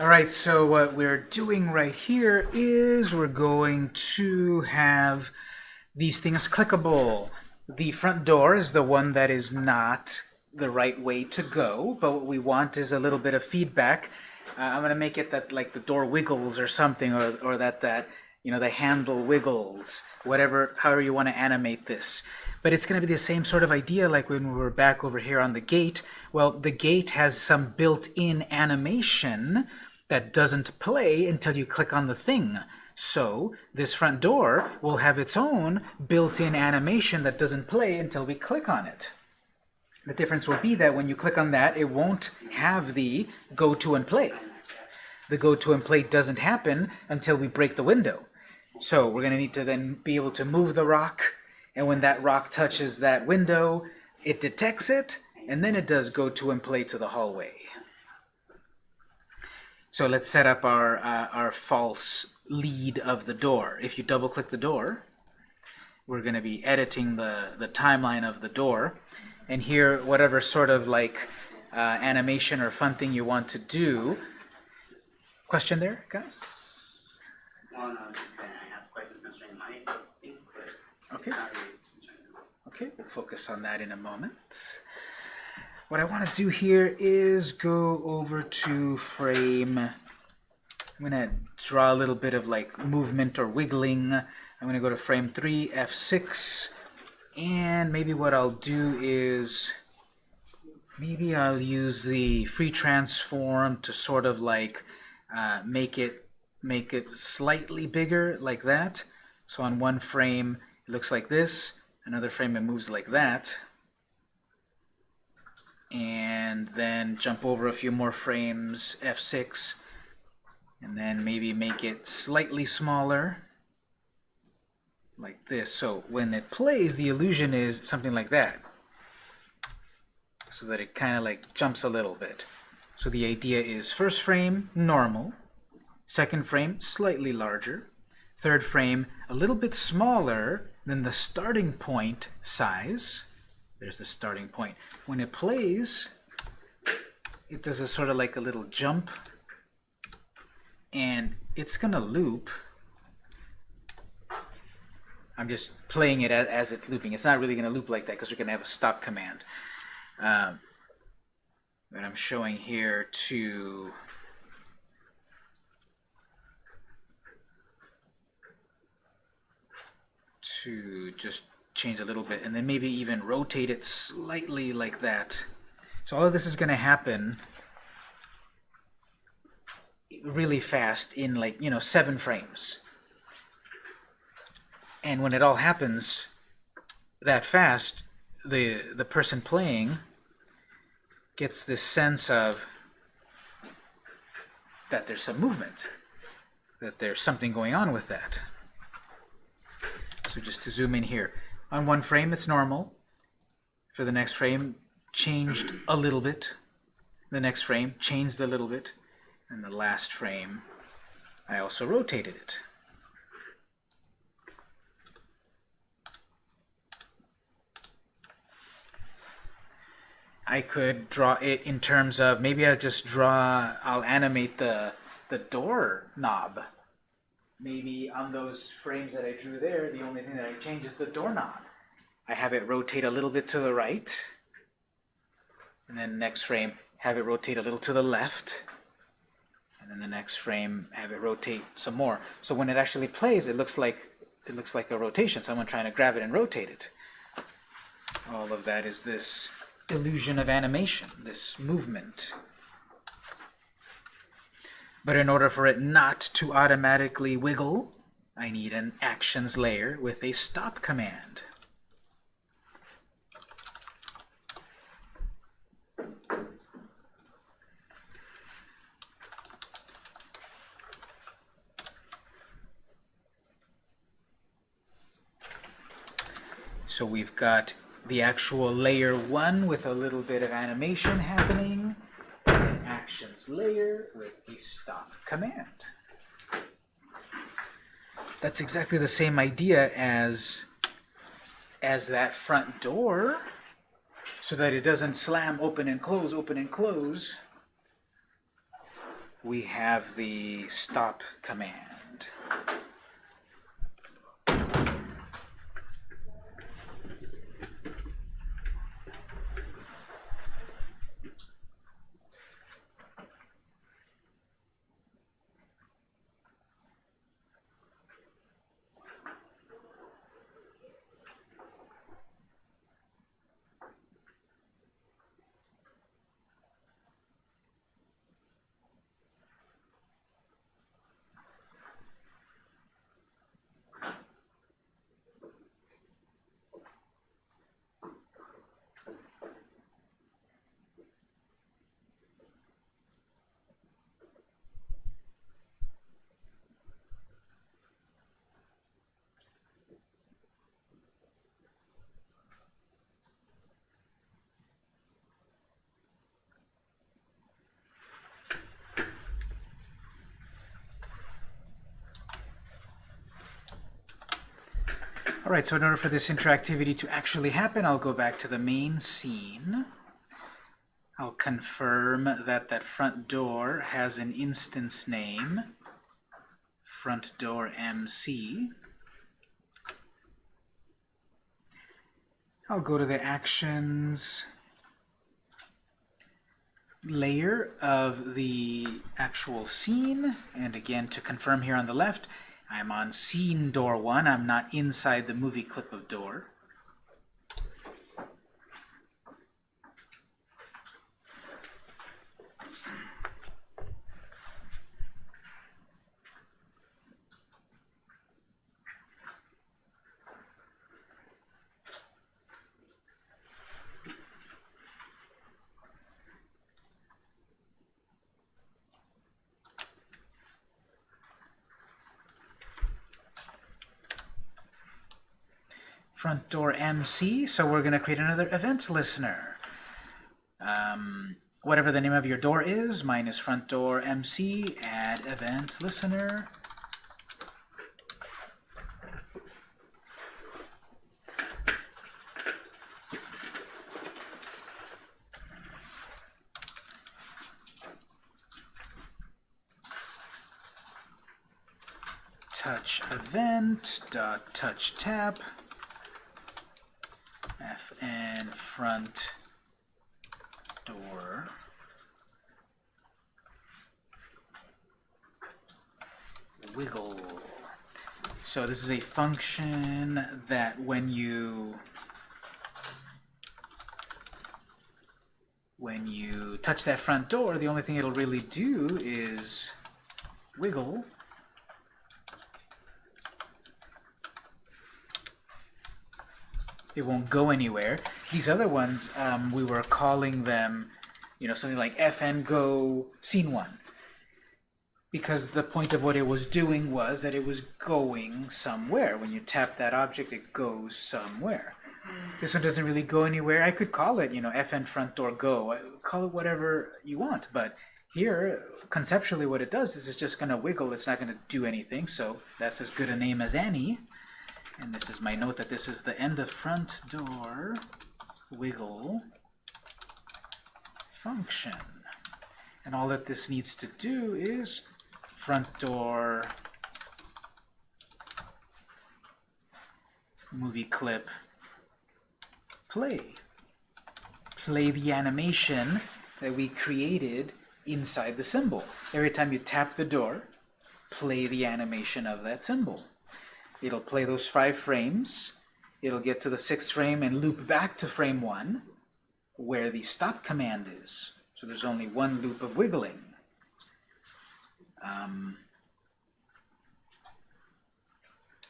All right, so what we're doing right here is we're going to have these things clickable. The front door is the one that is not the right way to go, but what we want is a little bit of feedback. Uh, I'm going to make it that like the door wiggles or something, or, or that, that you know, the handle wiggles, whatever, however you want to animate this. But it's going to be the same sort of idea like when we were back over here on the gate. Well, the gate has some built-in animation that doesn't play until you click on the thing. So this front door will have its own built-in animation that doesn't play until we click on it. The difference will be that when you click on that, it won't have the go to and play. The go to and play doesn't happen until we break the window. So we're going to need to then be able to move the rock, and when that rock touches that window, it detects it, and then it does go to and play to the hallway. So let's set up our, uh, our false lead of the door. If you double click the door, we're going to be editing the, the timeline of the door. And here, whatever sort of like uh, animation or fun thing you want to do. Question there, guys? No, no, just saying I have questions concerning my thing, Okay. it's not really concerning Okay, we'll focus on that in a moment. What I want to do here is go over to frame. I'm going to draw a little bit of like movement or wiggling. I'm going to go to frame 3, F6, and maybe what I'll do is maybe I'll use the free transform to sort of like uh, make it make it slightly bigger like that. So on one frame it looks like this, another frame it moves like that. And then jump over a few more frames, F6, and then maybe make it slightly smaller like this. So when it plays, the illusion is something like that. So that it kind of like jumps a little bit. So the idea is first frame, normal. Second frame, slightly larger. Third frame, a little bit smaller than the starting point size. There's the starting point. When it plays, it does a sort of like a little jump. And it's going to loop. I'm just playing it as, as it's looping. It's not really going to loop like that because we're going to have a stop command. Um, but I'm showing here to to just change a little bit and then maybe even rotate it slightly like that. So all of this is going to happen really fast in like, you know, seven frames. And when it all happens that fast, the, the person playing gets this sense of that there's some movement, that there's something going on with that. So just to zoom in here. On one frame, it's normal. For the next frame, changed a little bit. The next frame, changed a little bit. And the last frame, I also rotated it. I could draw it in terms of, maybe I'll just draw, I'll animate the, the door knob. Maybe on those frames that I drew there, the only thing that I change is the doorknob. I have it rotate a little bit to the right, and then next frame, have it rotate a little to the left, and then the next frame, have it rotate some more. So when it actually plays, it looks like it looks like a rotation, someone trying to grab it and rotate it. All of that is this illusion of animation, this movement. But in order for it not to automatically wiggle, I need an actions layer with a stop command. So we've got the actual layer 1 with a little bit of animation happening, actions layer with a stop command. That's exactly the same idea as, as that front door, so that it doesn't slam open and close, open and close. we have the stop command. Right, so in order for this interactivity to actually happen, I'll go back to the main scene. I'll confirm that that front door has an instance name, front door MC. I'll go to the actions layer of the actual scene, and again, to confirm here on the left, I'm on scene door 1. I'm not inside the movie clip of door. Door MC, so we're going to create another event listener. Um, whatever the name of your door is, mine is front door MC, add event listener. touch event dot touch tap fn front door wiggle. So this is a function that when you when you touch that front door, the only thing it'll really do is wiggle it won't go anywhere. These other ones, um, we were calling them, you know, something like fn go scene one. Because the point of what it was doing was that it was going somewhere. When you tap that object, it goes somewhere. This one doesn't really go anywhere. I could call it, you know, fn front door go. Call it whatever you want, but here, conceptually what it does is it's just going to wiggle. It's not going to do anything, so that's as good a name as any. And this is my note that this is the end of front door wiggle function. And all that this needs to do is front door movie clip play. Play the animation that we created inside the symbol. Every time you tap the door, play the animation of that symbol. It'll play those five frames. It'll get to the sixth frame and loop back to frame one, where the stop command is. So there's only one loop of wiggling. Um,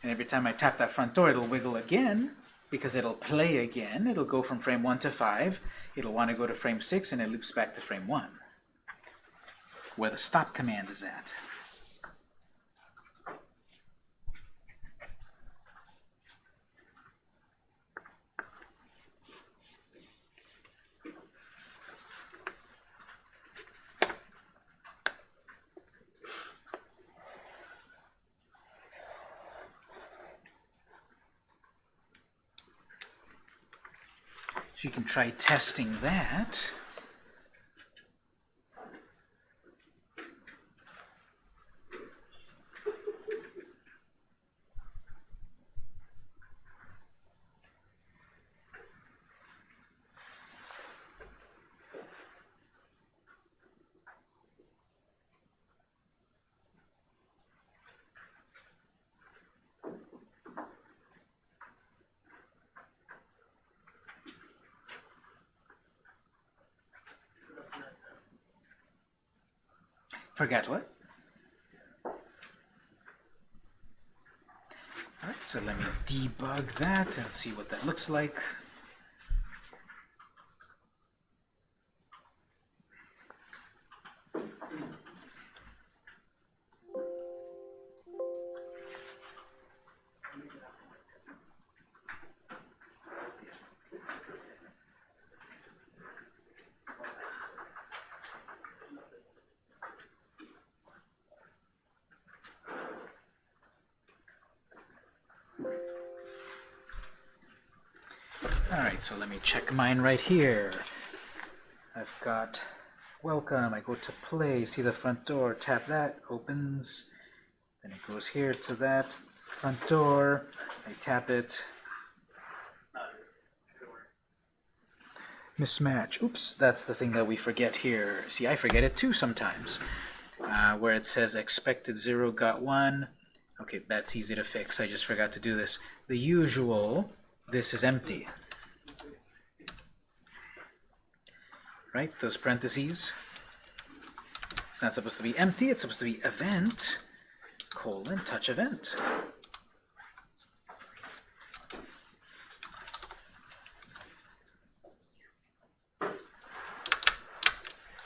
and every time I tap that front door, it'll wiggle again, because it'll play again. It'll go from frame 1 to 5. It'll want to go to frame 6, and it loops back to frame 1, where the stop command is at. You can try testing that. Forget what? Alright, so let me debug that and see what that looks like. Check mine right here. I've got welcome, I go to play, see the front door, tap that, opens, then it goes here to that front door, I tap it, mismatch. Oops, that's the thing that we forget here. See, I forget it too sometimes. Uh, where it says expected 0 got 1. Okay, that's easy to fix. I just forgot to do this. The usual, this is empty. Right? Those parentheses. It's not supposed to be empty, it's supposed to be event, colon, touch event.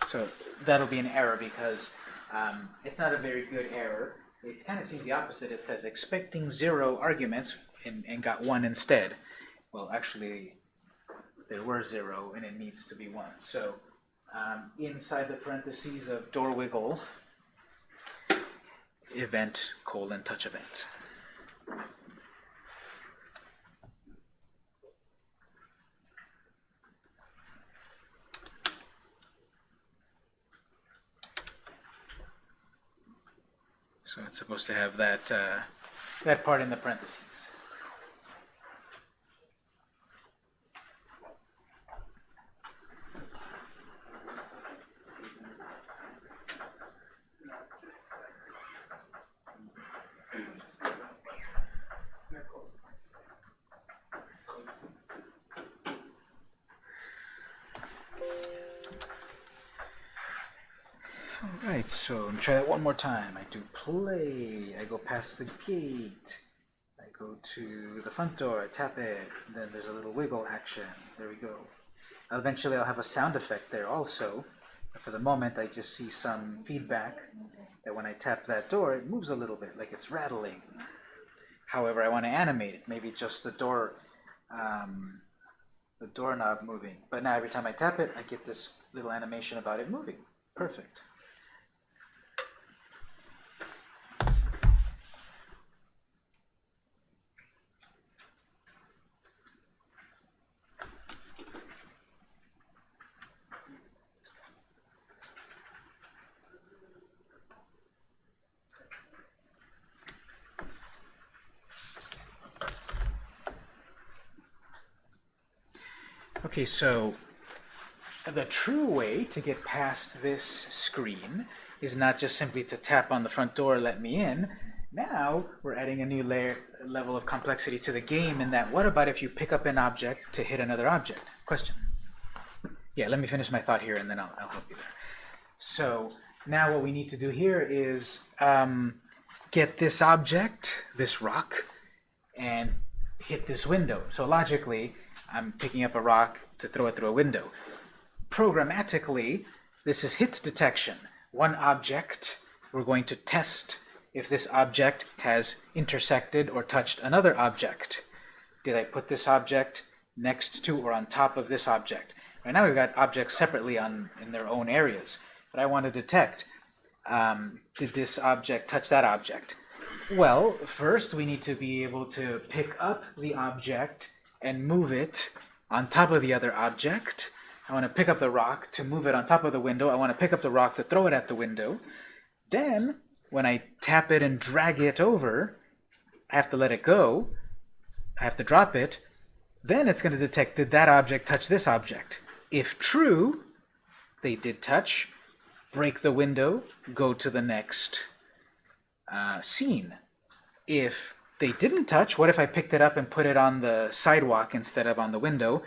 So that'll be an error because um, it's not a very good error. It kind of seems the opposite. It says expecting zero arguments and, and got one instead. Well, actually, there were zero and it needs to be one. So um, inside the parentheses of door wiggle, event colon touch event. So it's supposed to have that uh, that part in the parentheses. Alright, so me try that one more time. I do play, I go past the gate, I go to the front door, I tap it, then there's a little wiggle action. There we go. Eventually I'll have a sound effect there also. But for the moment I just see some feedback that when I tap that door it moves a little bit, like it's rattling. However, I want to animate it, maybe just the door um, the doorknob moving. But now every time I tap it, I get this little animation about it moving. Perfect. Okay, so the true way to get past this screen is not just simply to tap on the front door, let me in. Now we're adding a new layer, level of complexity to the game in that what about if you pick up an object to hit another object? Question. Yeah, let me finish my thought here and then I'll, I'll help you there. So now what we need to do here is um, get this object, this rock, and hit this window. So logically, I'm picking up a rock to throw it through a window. Programmatically, this is hit detection. One object, we're going to test if this object has intersected or touched another object. Did I put this object next to or on top of this object? Right now we've got objects separately on in their own areas, but I want to detect, um, did this object touch that object? Well, first we need to be able to pick up the object and move it on top of the other object. I want to pick up the rock to move it on top of the window. I want to pick up the rock to throw it at the window. Then, when I tap it and drag it over, I have to let it go. I have to drop it. Then it's going to detect, did that object touch this object? If true, they did touch, break the window, go to the next uh, scene. If they didn't touch, what if I picked it up and put it on the sidewalk instead of on the window?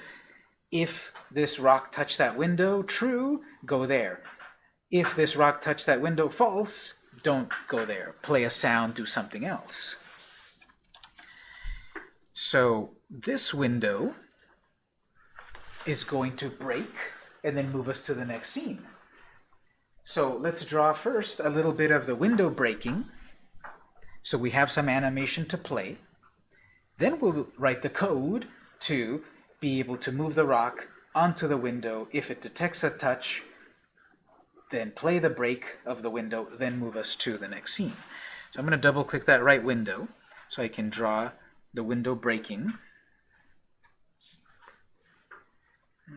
If this rock touched that window, true, go there. if this rock touched that window, false, don't go there. Play a sound, do something else. So this window is going to break and then move us to the next scene. So let's draw first a little bit of the window breaking. So we have some animation to play. Then we'll write the code to be able to move the rock onto the window. If it detects a touch, then play the break of the window, then move us to the next scene. So I'm going to double click that right window so I can draw the window breaking.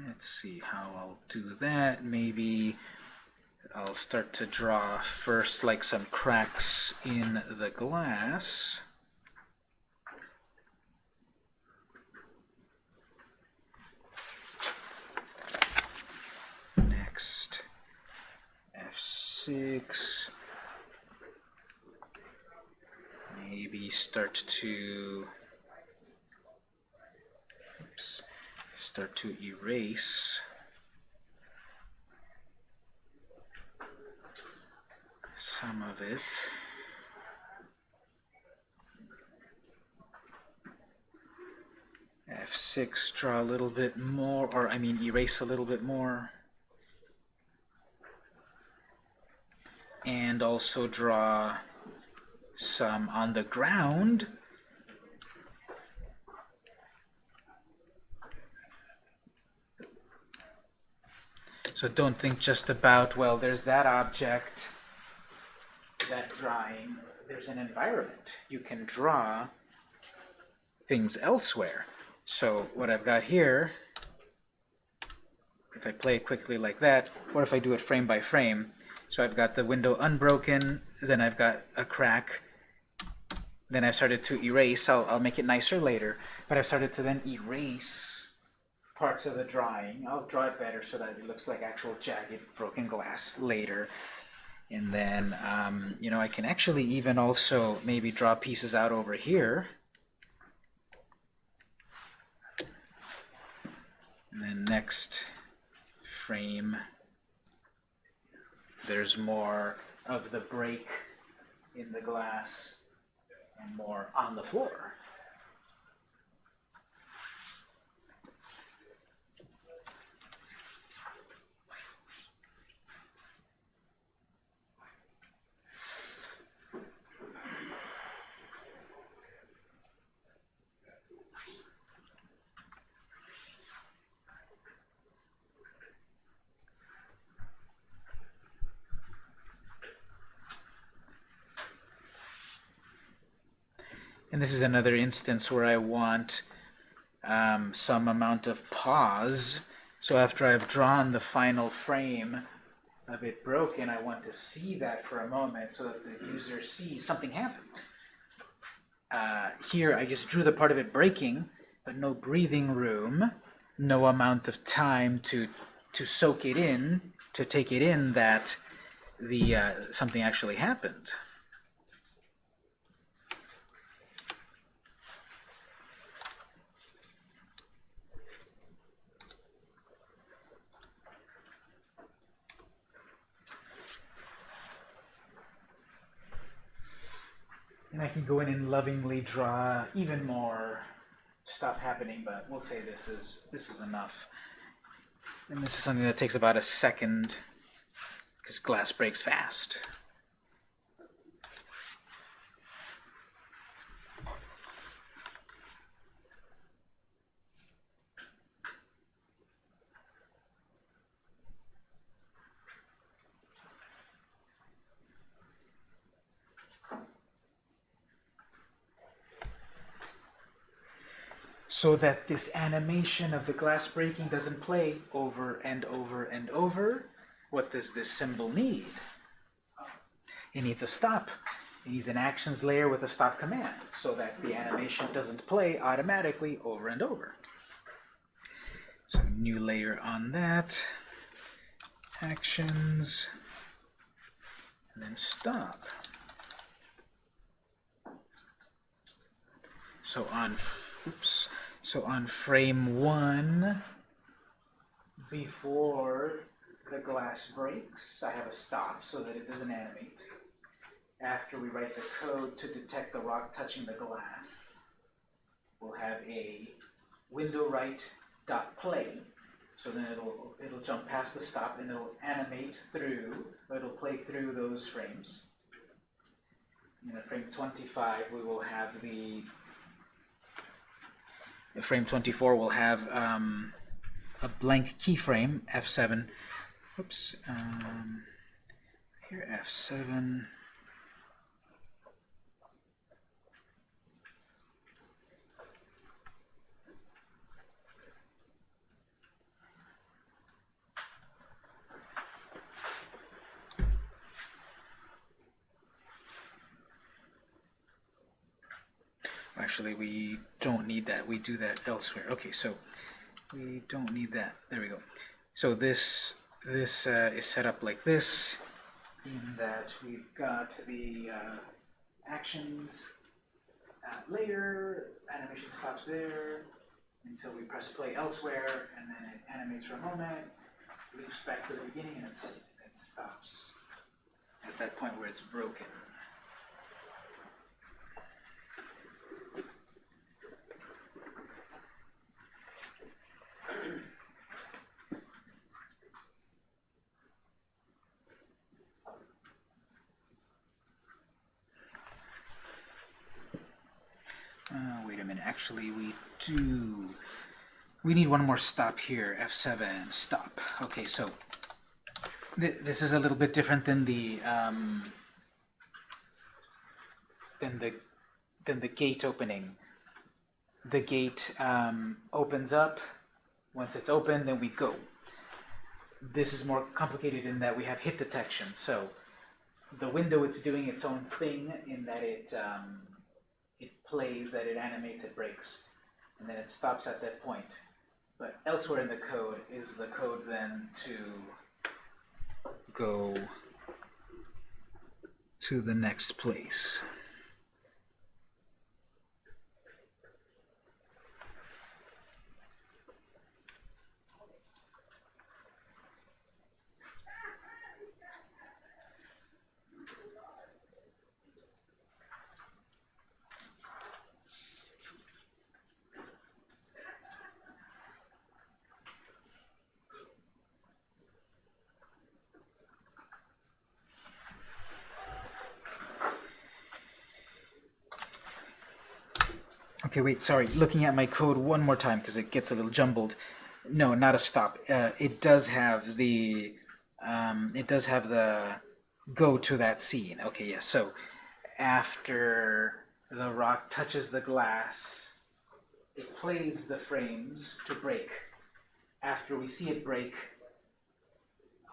Let's see how I'll do that. Maybe I'll start to draw first like some cracks in the glass. Next, F6. Maybe start to oops, start to erase some of it. F6, draw a little bit more, or I mean erase a little bit more. And also draw some on the ground. So don't think just about, well, there's that object, that drawing. There's an environment. You can draw things elsewhere. So what I've got here, if I play quickly like that, or if I do it frame by frame, so I've got the window unbroken, then I've got a crack, then I've started to erase, I'll, I'll make it nicer later, but I've started to then erase parts of the drawing. I'll draw it better so that it looks like actual jagged broken glass later. And then, um, you know, I can actually even also maybe draw pieces out over here. And then next frame, there's more of the break in the glass and more on the floor. And this is another instance where I want um, some amount of pause. So after I've drawn the final frame of it broken, I want to see that for a moment so that the user sees something happened. Uh, here I just drew the part of it breaking, but no breathing room, no amount of time to to soak it in, to take it in that the uh, something actually happened. And I can go in and lovingly draw even more stuff happening, but we'll say this is this is enough. And this is something that takes about a second because glass breaks fast. So that this animation of the glass breaking doesn't play over and over and over, what does this symbol need? It needs a stop. It needs an actions layer with a stop command so that the animation doesn't play automatically over and over. So new layer on that, actions, and then stop. So on, oops, so on frame one, before the glass breaks, I have a stop so that it doesn't animate. After we write the code to detect the rock touching the glass, we'll have a window right dot play. So then it'll it'll jump past the stop and it'll animate through, it'll play through those frames. And frame 25, we will have the frame 24 will have um, a blank keyframe, F7. Oops. Um, here, F7. Actually, we don't need that. We do that elsewhere. Okay, so we don't need that. There we go. So this this uh, is set up like this, in that we've got the uh, actions uh, later, animation stops there until we press play elsewhere, and then it animates for a moment, loops back to the beginning, and it stops at that point where it's broken. Uh, wait a minute, actually we do, we need one more stop here, F7, stop. Okay, so th this is a little bit different than the, um, than the, than the gate opening. The gate um, opens up, once it's open, then we go. This is more complicated in that we have hit detection, so the window it's doing its own thing in that it um, it plays, that it animates, it breaks, and then it stops at that point. But elsewhere in the code is the code then to go to the next place. Okay, wait, sorry. Looking at my code one more time because it gets a little jumbled. No, not a stop. Uh, it does have the um, it does have the go to that scene. Okay, yes. So after the rock touches the glass, it plays the frames to break. After we see it break,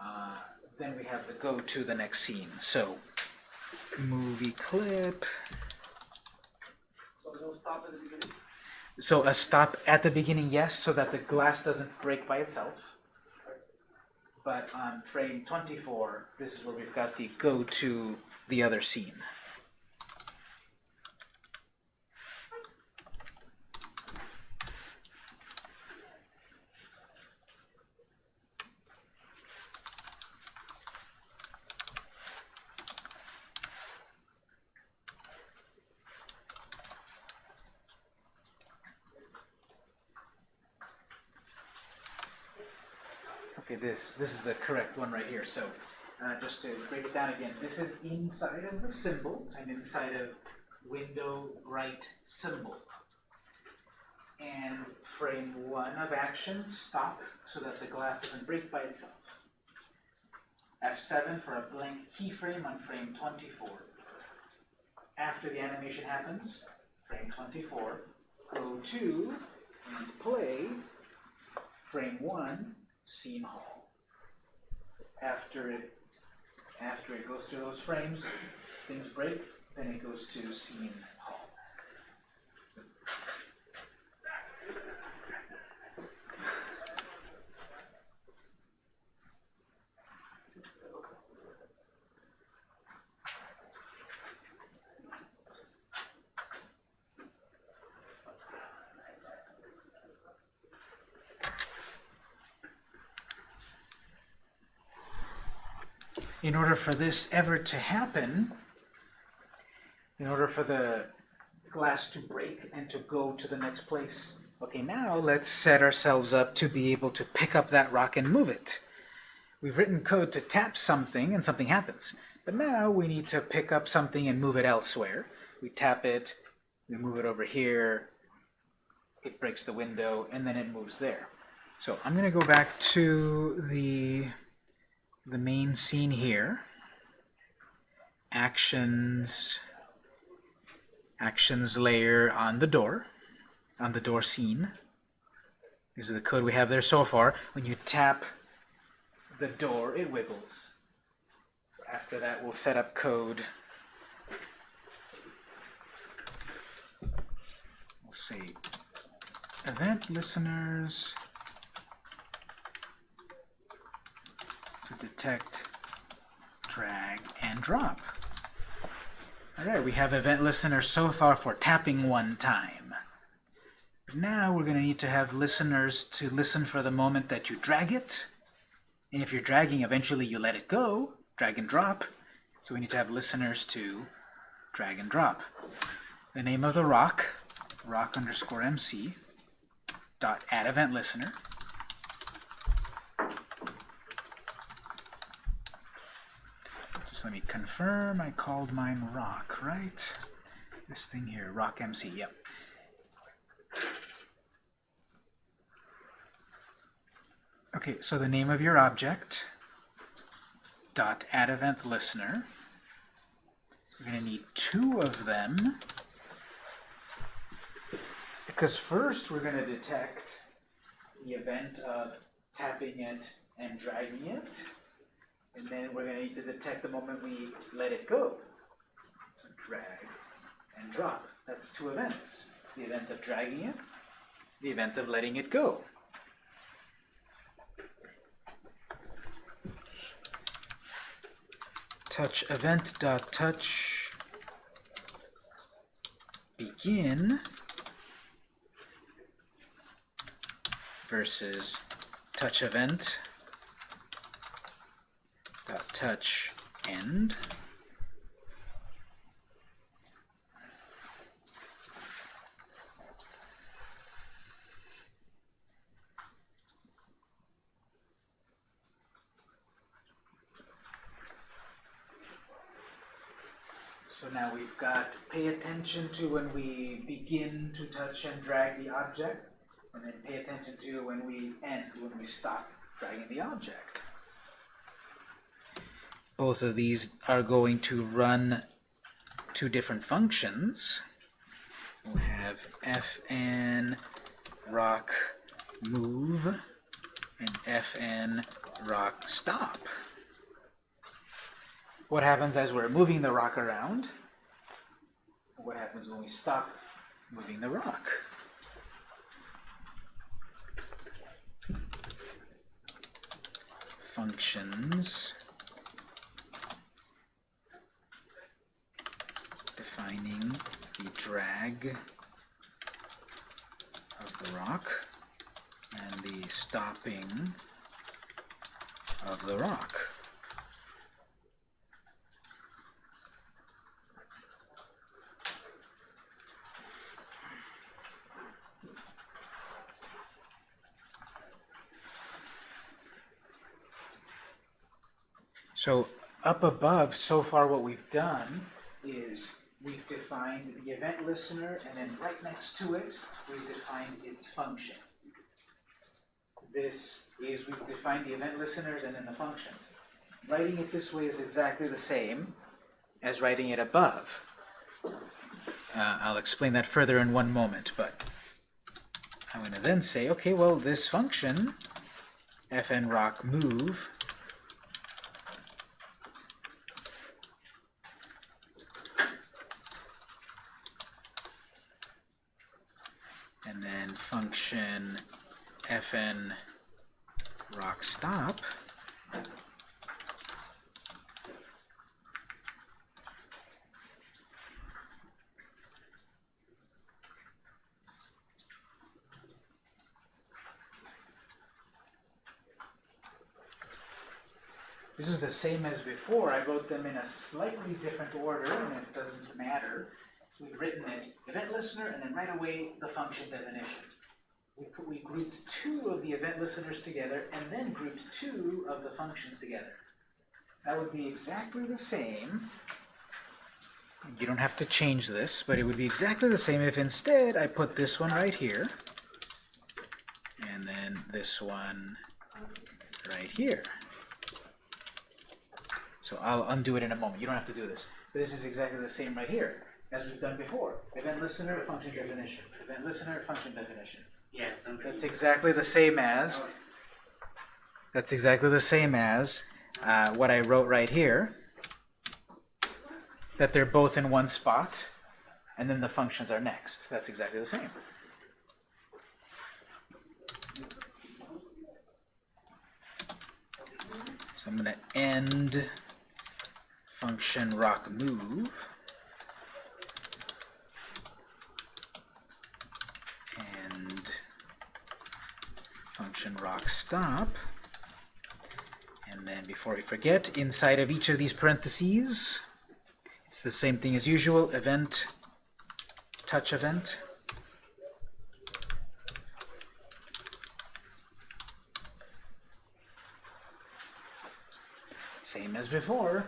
uh, then we have the go to the next scene. So movie clip. So a stop at the beginning, yes, so that the glass doesn't break by itself. But on frame 24, this is where we've got the go to the other scene. This is the correct one right here. So uh, just to break it down again, this is inside of the symbol and inside of window right symbol. And frame one of action, stop, so that the glass doesn't break by itself. F7 for a blank keyframe on frame 24. After the animation happens, frame 24, go to and play frame 1, scene hall. After it after it goes through those frames, things break, then it goes to scene in order for this ever to happen, in order for the glass to break and to go to the next place. Okay, now let's set ourselves up to be able to pick up that rock and move it. We've written code to tap something and something happens. But now we need to pick up something and move it elsewhere. We tap it, we move it over here, it breaks the window, and then it moves there. So I'm going to go back to the, the main scene here. Actions, actions layer on the door, on the door scene. This is the code we have there so far. When you tap the door, it wiggles. So after that, we'll set up code. We'll say event listeners to detect drag and drop. Alright, we have event listener so far for tapping one time. Now we're going to need to have listeners to listen for the moment that you drag it. And if you're dragging, eventually you let it go, drag and drop. So we need to have listeners to drag and drop. The name of the rock, rock underscore MC, dot add event listener. Just let me confirm I called mine rock, right? This thing here, rock MC, yep. Okay, so the name of your object, dot add event listener. We're going to need two of them because first we're going to detect the event of tapping it and dragging it, and then we're going to need to detect the moment we let it go. So drag and drop. That's two events. The event of dragging it, the event of letting it go. touch event dot touch begin versus touch event touch end So now we've got pay attention to when we begin to touch and drag the object, and then pay attention to when we end, when we stop dragging the object. Both of these are going to run two different functions. We'll have fn rock move and fn rock stop what happens as we're moving the rock around, what happens when we stop moving the rock. Functions defining the drag of the rock and the stopping of the rock. So up above, so far what we've done is we've defined the event listener, and then right next to it, we've defined its function. This is, we've defined the event listeners and then the functions. Writing it this way is exactly the same as writing it above. Uh, I'll explain that further in one moment, but I'm going to then say, okay, well, this function, fn rock move, and then function fn rock stop This is the same as before. I wrote them in a slightly different order, and it doesn't matter. We've written it event listener, and then right away the function definition. Grouped two of the event listeners together, and then grouped two of the functions together. That would be exactly the same. You don't have to change this, but it would be exactly the same if instead I put this one right here, and then this one right here. So I'll undo it in a moment. You don't have to do this. This is exactly the same right here as we've done before. Event listener, function definition. Event listener, function definition. Yes, I'm That's exactly the same as, that's exactly the same as uh, what I wrote right here. That they're both in one spot, and then the functions are next. That's exactly the same. So I'm going to end function rock move. And function rock stop. And then before we forget, inside of each of these parentheses, it's the same thing as usual, event, touch event. Same as before.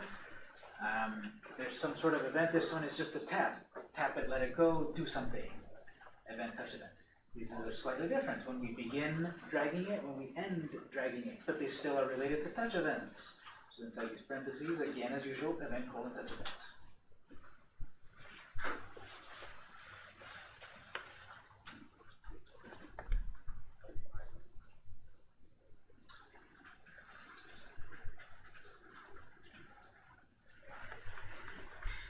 Um, there's some sort of event. This one is just a tap. Tap it, let it go, do something. Event, touch event. These are slightly different. When we begin dragging it, when we end dragging it, but they still are related to touch events. So inside these parentheses, again as usual, event colon touch events.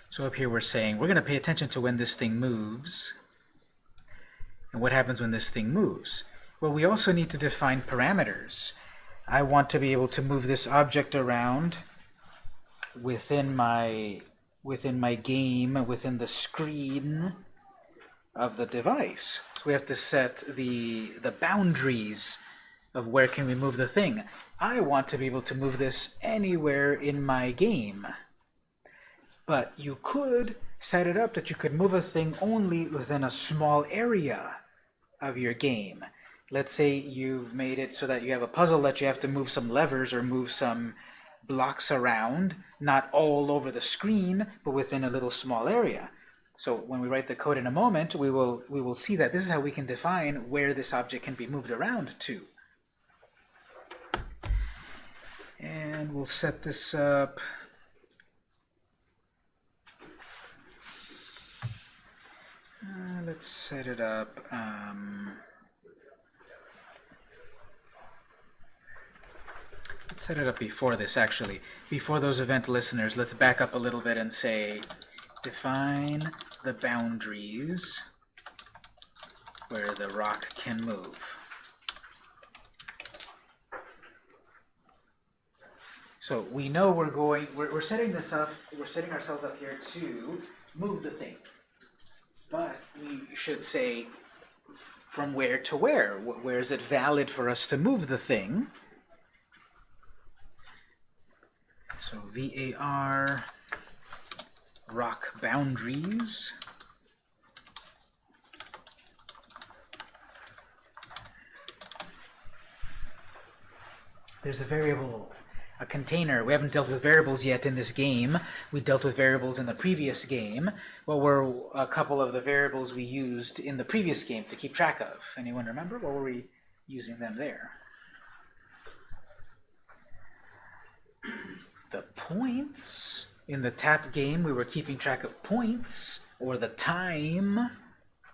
So up here we're saying we're going to pay attention to when this thing moves. And what happens when this thing moves? Well, we also need to define parameters. I want to be able to move this object around within my within my game, within the screen of the device. So we have to set the the boundaries of where can we move the thing. I want to be able to move this anywhere in my game. But you could set it up that you could move a thing only within a small area of your game. Let's say you've made it so that you have a puzzle that you have to move some levers or move some blocks around, not all over the screen, but within a little small area. So when we write the code in a moment, we will, we will see that this is how we can define where this object can be moved around to. And we'll set this up Uh, let's set it up. Um, let's set it up before this, actually. Before those event listeners, let's back up a little bit and say define the boundaries where the rock can move. So we know we're going, we're, we're setting this up, we're setting ourselves up here to move the thing. But we should say from where to where. Where is it valid for us to move the thing? So VAR rock boundaries. There's a variable a container. We haven't dealt with variables yet in this game. We dealt with variables in the previous game. What were a couple of the variables we used in the previous game to keep track of? Anyone remember? What were we using them there? The points. In the tap game, we were keeping track of points, or the time.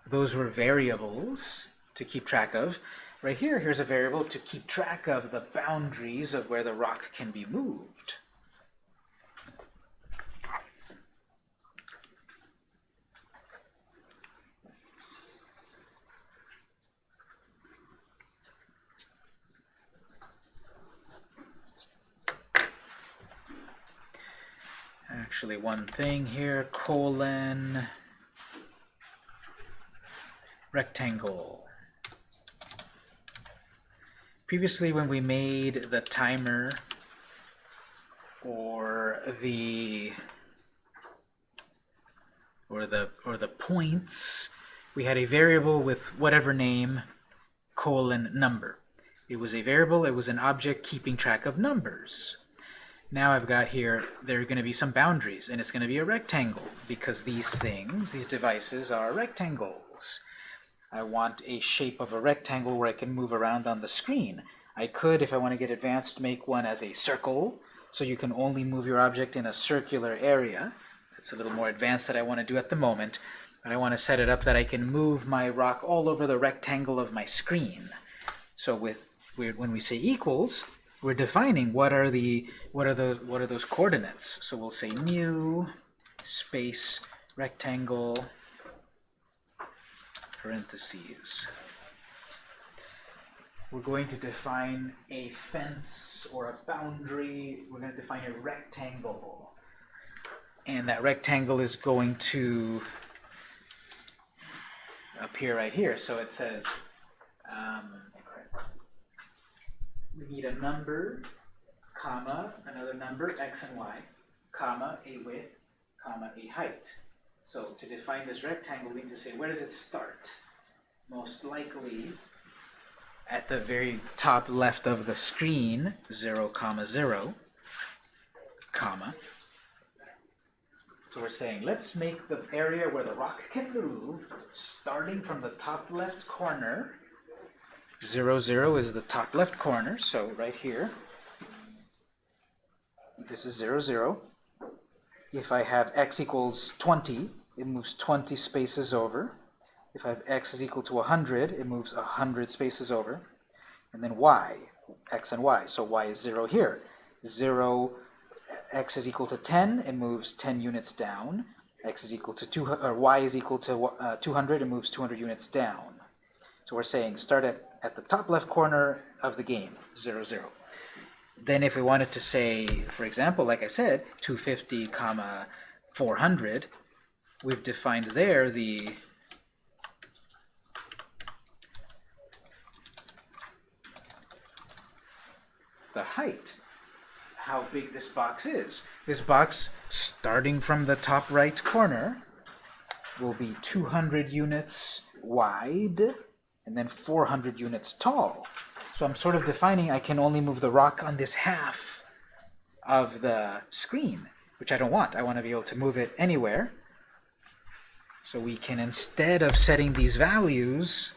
Those were variables to keep track of. Right here, here's a variable to keep track of the boundaries of where the rock can be moved. Actually, one thing here, colon, rectangle. Previously, when we made the timer or the or the or the points, we had a variable with whatever name colon number. It was a variable, it was an object keeping track of numbers. Now I've got here, there are going to be some boundaries, and it's going to be a rectangle, because these things, these devices, are rectangles. I want a shape of a rectangle where I can move around on the screen. I could, if I want to get advanced, make one as a circle, so you can only move your object in a circular area. That's a little more advanced that I want to do at the moment. But I want to set it up that I can move my rock all over the rectangle of my screen. So with when we say equals, we're defining what are the what are the what are those coordinates. So we'll say mu space rectangle parentheses. We're going to define a fence or a boundary. We're going to define a rectangle. And that rectangle is going to appear right here. So it says um, we need a number, comma, another number, x and y, comma, a width, comma, a height. So to define this rectangle, we need to say, where does it start? Most likely at the very top left of the screen, 0, comma, 0, comma. So we're saying, let's make the area where the rock can move, starting from the top left corner, 0, 0 is the top left corner, so right here, this is 0, 0. If I have x equals 20, it moves 20 spaces over. If I have x is equal to 100, it moves 100 spaces over. And then y, x and y. So y is 0 here. 0, x is equal to 10, it moves 10 units down. x is equal to 2, or y is equal to uh, 200, it moves 200 units down. So we're saying start at, at the top left corner of the game, 0, 0. Then if we wanted to say, for example, like I said, 250 comma 400, we've defined there the the height, how big this box is. This box, starting from the top right corner, will be 200 units wide and then 400 units tall. So I'm sort of defining I can only move the rock on this half of the screen, which I don't want. I want to be able to move it anywhere. So we can, instead of setting these values,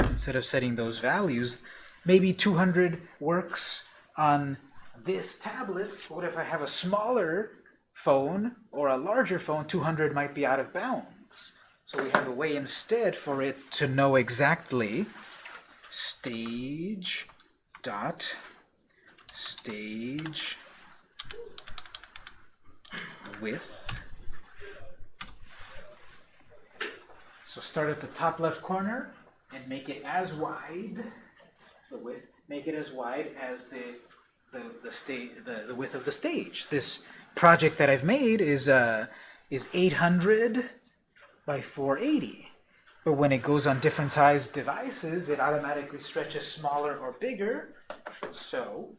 instead of setting those values, maybe 200 works on this tablet. What if I have a smaller phone or a larger phone? 200 might be out of bounds. So we have a way instead for it to know exactly stage dot stage width So start at the top left corner and make it as wide, the width, make it as wide as the the the, stage, the, the width of the stage. This project that I've made is uh is 800 by 480. But when it goes on different sized devices, it automatically stretches smaller or bigger. So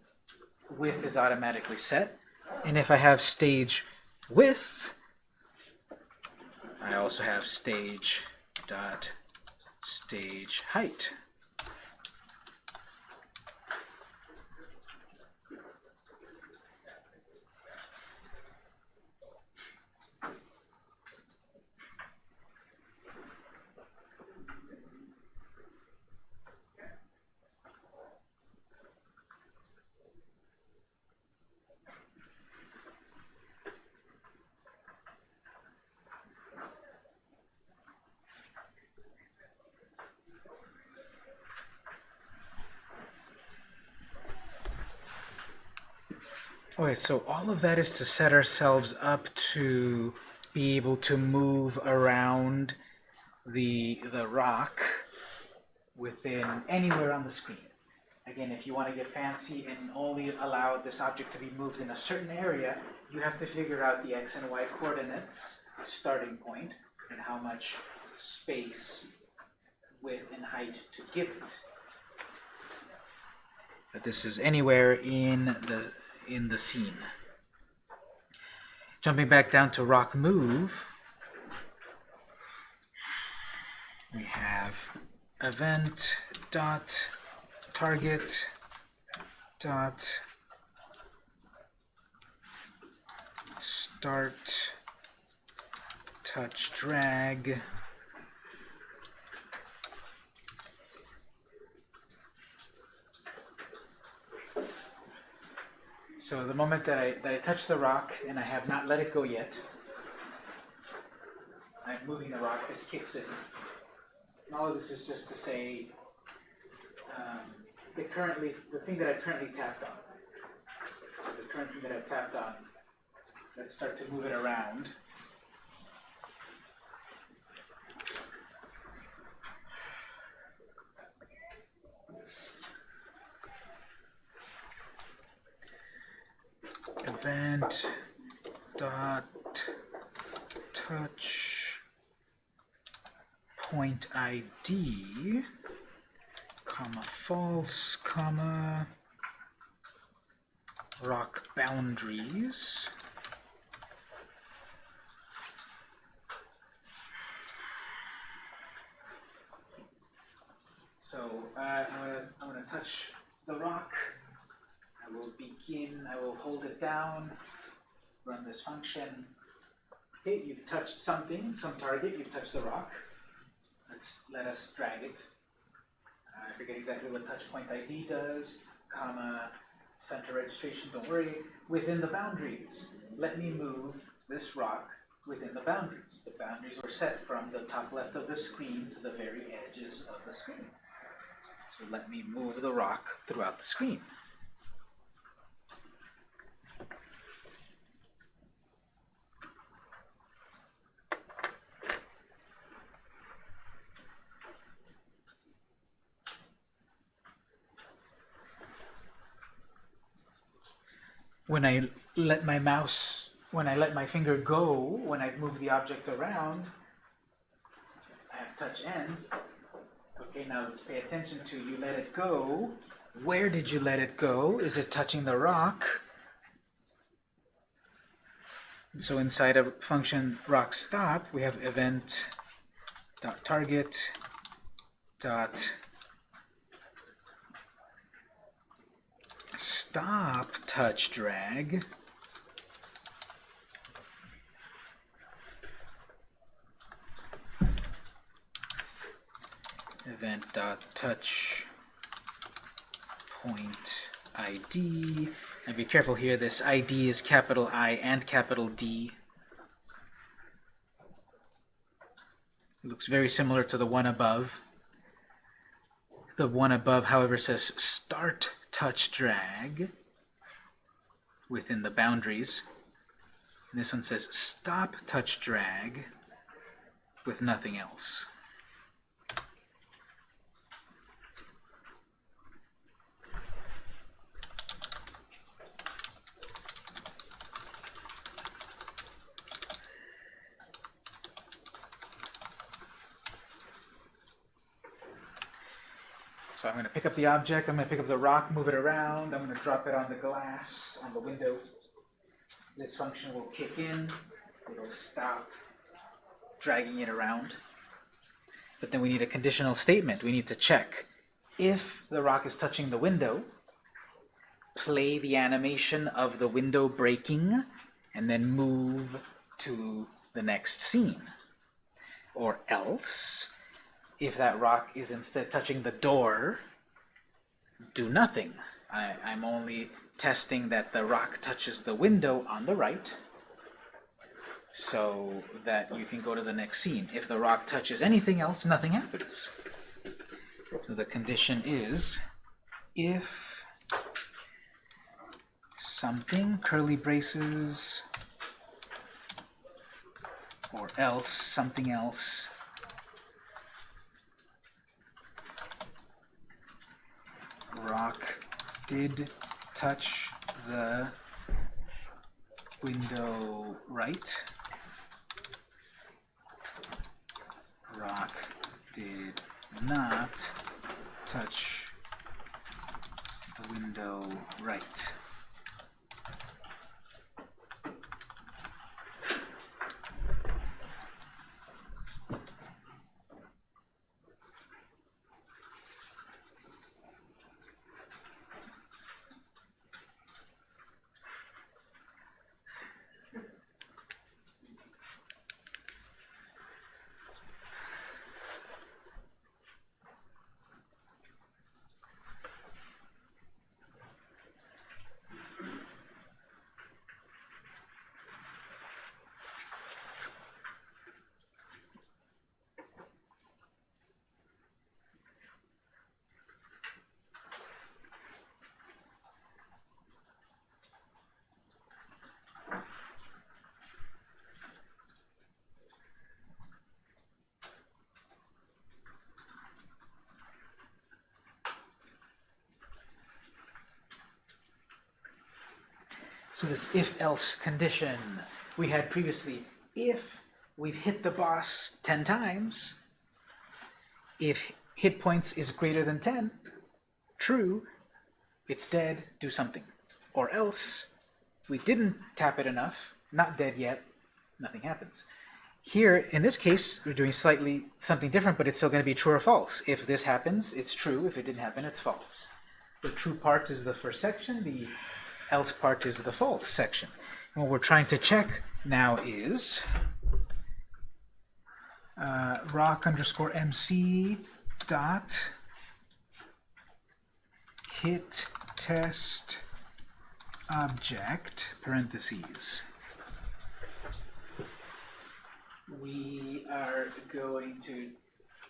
width is automatically set. And if I have stage width, I also have stage dot stage height. Okay, so all of that is to set ourselves up to be able to move around the, the rock within anywhere on the screen. Again, if you want to get fancy and only allow this object to be moved in a certain area, you have to figure out the x and y coordinates, starting point, and how much space, width, and height to give it. But this is anywhere in the in the scene. Jumping back down to rock move, we have event dot target dot start touch drag So the moment that I, that I touch the rock and I have not let it go yet, I'm moving the rock, this kicks it. And all of this is just to say um, the currently the thing that I currently tapped on. So the current thing that I've tapped on. Let's start to move it around. Event dot touch point ID comma false comma rock boundaries. So uh, I'm gonna touch the rock I will hold it down, run this function. Okay, you've touched something, some target, you've touched the rock. Let's let us drag it. Uh, I forget exactly what touch point ID does, comma, center registration, don't worry. Within the boundaries, let me move this rock within the boundaries. The boundaries were set from the top left of the screen to the very edges of the screen. So let me move the rock throughout the screen. When I let my mouse, when I let my finger go, when I move the object around, I have touch end. Okay, now let's pay attention to you let it go. Where did you let it go? Is it touching the rock? So inside of function rock stop, we have event dot target dot stop touch drag. Event dot touch point ID and be careful here this ID is capital I and capital D. It looks very similar to the one above. The one above however says start touch drag within the boundaries. And this one says stop touch drag with nothing else. So I'm going to pick up the object, I'm going to pick up the rock, move it around, I'm going to drop it on the glass, on the window. This function will kick in, it'll stop dragging it around. But then we need a conditional statement. We need to check if the rock is touching the window, play the animation of the window breaking, and then move to the next scene. Or else, if that rock is instead touching the door, do nothing. I, I'm only testing that the rock touches the window on the right so that you can go to the next scene. If the rock touches anything else, nothing happens. So the condition is if something, curly braces, or else, something else, rock did touch the window right. Rock did not touch the window right. This if-else condition we had previously, if we've hit the boss 10 times, if hit points is greater than 10, true, it's dead, do something. Or else, we didn't tap it enough, not dead yet, nothing happens. Here, in this case, we're doing slightly something different, but it's still going to be true or false. If this happens, it's true. If it didn't happen, it's false. The true part is the first section. The else part is the false section. And what we're trying to check now is uh, rock underscore mc dot hit test object parentheses. We are going to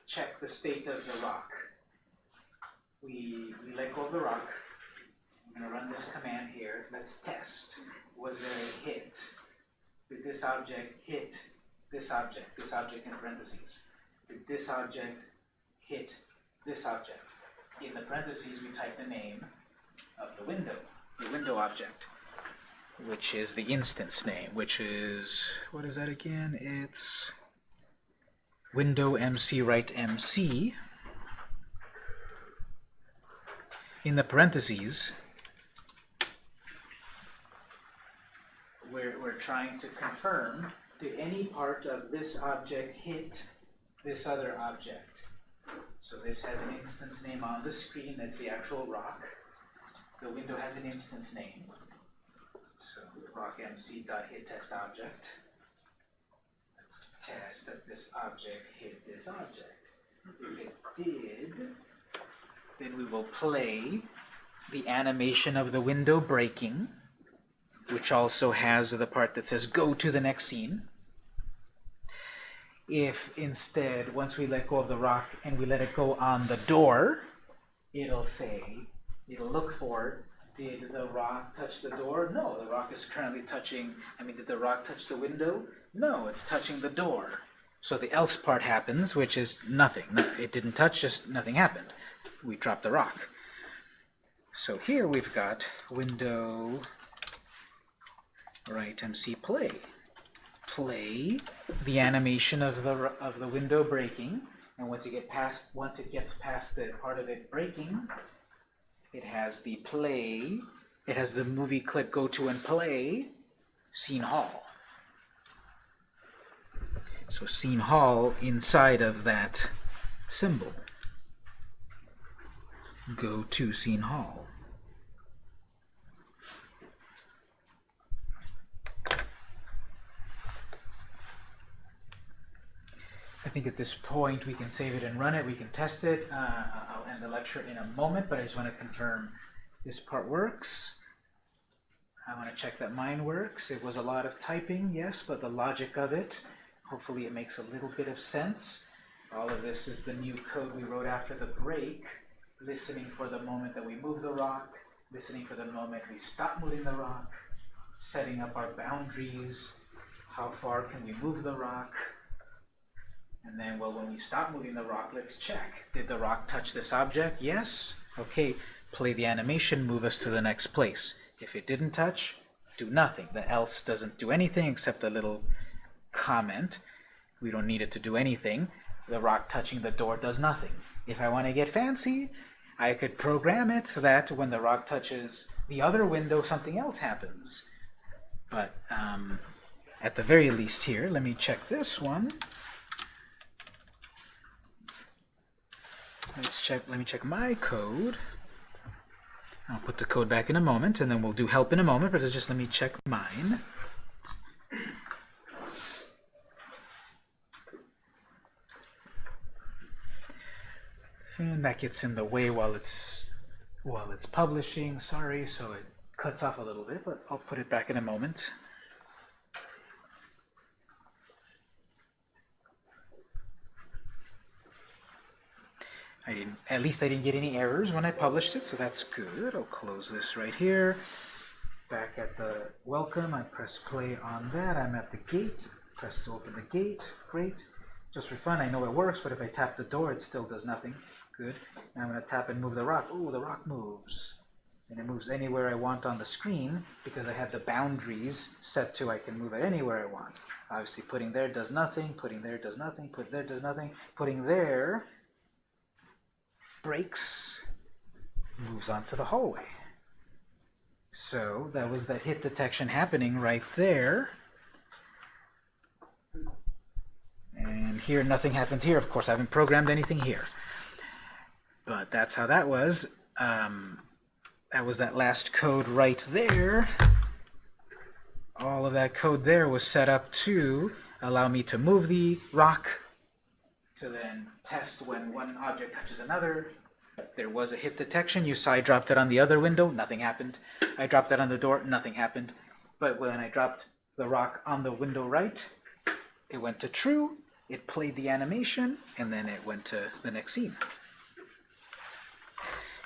check the state of the rock. We, we let go of the rock. I'm going to run this command here. Let's test. Was there a hit? Did this object hit this object, this object in parentheses? Did this object hit this object? In the parentheses, we type the name of the window, the window object, which is the instance name, which is, what is that again? It's window mc right mc. In the parentheses, we're, we're trying to confirm, did any part of this object hit this other object? So this has an instance name on the screen, that's the actual rock. The window has an instance name. So rock dot hit test object. Let's test that this object hit this object. If it did, then we will play the animation of the window breaking which also has the part that says go to the next scene. If instead, once we let go of the rock and we let it go on the door, it'll say, it'll look for, did the rock touch the door? No, the rock is currently touching, I mean, did the rock touch the window? No, it's touching the door. So the else part happens, which is nothing. No, it didn't touch, just nothing happened. We dropped the rock. So here we've got window right MC play. Play the animation of the of the window breaking, and once it get past once it gets past the part of it breaking, it has the play. It has the movie clip go to and play scene hall. So scene hall inside of that symbol. Go to scene hall. I think at this point we can save it and run it. We can test it. Uh, I'll end the lecture in a moment, but I just want to confirm this part works. I want to check that mine works. It was a lot of typing, yes, but the logic of it, hopefully it makes a little bit of sense. All of this is the new code we wrote after the break, listening for the moment that we move the rock, listening for the moment we stop moving the rock, setting up our boundaries, how far can we move the rock, and then, well, when we stop moving the rock, let's check. Did the rock touch this object? Yes. Okay, play the animation, move us to the next place. If it didn't touch, do nothing. The else doesn't do anything except a little comment. We don't need it to do anything. The rock touching the door does nothing. If I want to get fancy, I could program it so that when the rock touches the other window, something else happens. But um, at the very least here, let me check this one. Let's check, let me check my code. I'll put the code back in a moment, and then we'll do help in a moment, but just let me check mine. And that gets in the way while it's while it's publishing, sorry, so it cuts off a little bit, but I'll put it back in a moment. I didn't, at least I didn't get any errors when I published it, so that's good. I'll close this right here. Back at the welcome, I press play on that. I'm at the gate. Press to open the gate. Great. Just for fun, I know it works, but if I tap the door, it still does nothing. Good. Now I'm going to tap and move the rock. Ooh, the rock moves. And it moves anywhere I want on the screen because I have the boundaries set to I can move it anywhere I want. Obviously, putting there does nothing. Putting there does nothing. Put there does nothing. Putting there breaks, moves on to the hallway. So that was that hit detection happening right there. And here nothing happens here. Of course, I haven't programmed anything here. But that's how that was. Um, that was that last code right there. All of that code there was set up to allow me to move the rock to then test when one object touches another. There was a hit detection. You saw I dropped it on the other window. Nothing happened. I dropped it on the door. Nothing happened. But when I dropped the rock on the window right, it went to true. It played the animation, and then it went to the next scene.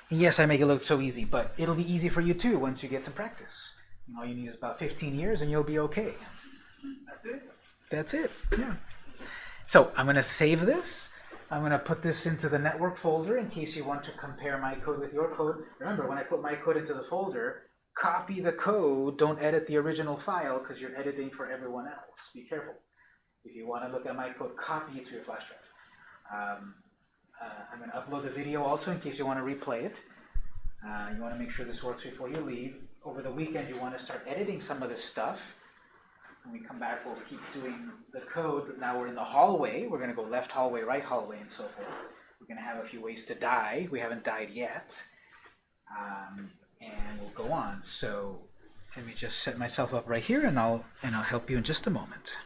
Yes, I make it look so easy, but it'll be easy for you too once you get some practice. All you need is about 15 years, and you'll be okay. That's it? That's it, yeah. So I'm going to save this. I'm going to put this into the network folder in case you want to compare my code with your code. Remember, when I put my code into the folder, copy the code, don't edit the original file because you're editing for everyone else. Be careful. If you want to look at my code, copy it to your flash drive. Um, uh, I'm going to upload the video also in case you want to replay it. Uh, you want to make sure this works before you leave. Over the weekend, you want to start editing some of this stuff. When we come back, we'll keep doing the code. Now we're in the hallway. We're going to go left hallway, right hallway, and so forth. We're going to have a few ways to die. We haven't died yet. Um, and we'll go on. So let me just set myself up right here, and I'll and I'll help you in just a moment.